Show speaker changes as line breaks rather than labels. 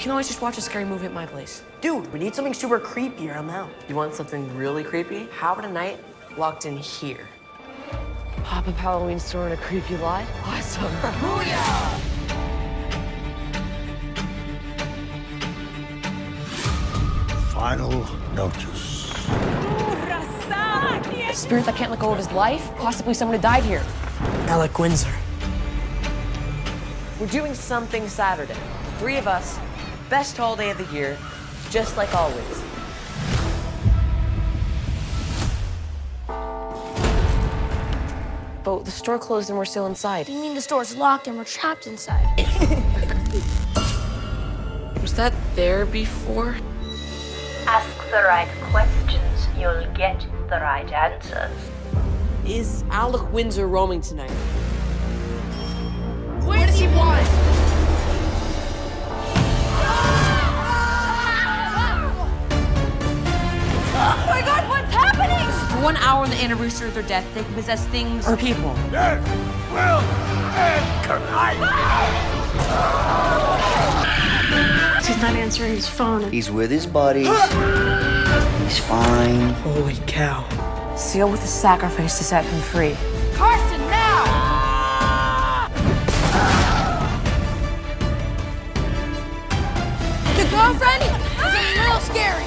We can always just watch a scary movie at my place.
Dude, we need something super creepy or I'm out.
You want something really creepy? How about a night locked in here? Pop up Halloween store in a creepy lot? Awesome.
Final notice.
A spirit that can't let go of his life? Possibly someone who died here.
Alec Windsor.
We're doing something Saturday. The three of us, best holiday of the year, just like always. But the store closed and we're still inside.
You mean the store's locked and we're trapped inside?
Was that there before?
Ask the right questions, you'll get the right answers.
Is Alec Windsor roaming tonight? What does he want?
one hour on the anniversary of their death, they can possess things
or people.
Death will end tonight.
He's not answering his phone.
He's with his buddies. He's fine.
Holy cow.
Seal with a sacrifice to set him free. Carson, now! the girlfriend is a little scary.